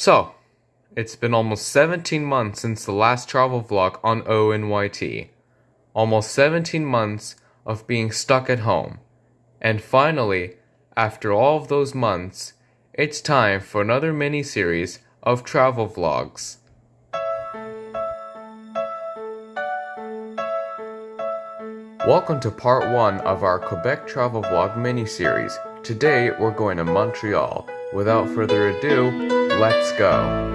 So, it's been almost 17 months since the last travel vlog on ONYT. Almost 17 months of being stuck at home. And finally, after all of those months, it's time for another mini series of travel vlogs. Welcome to part 1 of our Quebec travel vlog mini series. Today we're going to Montreal. Without further ado, let's go.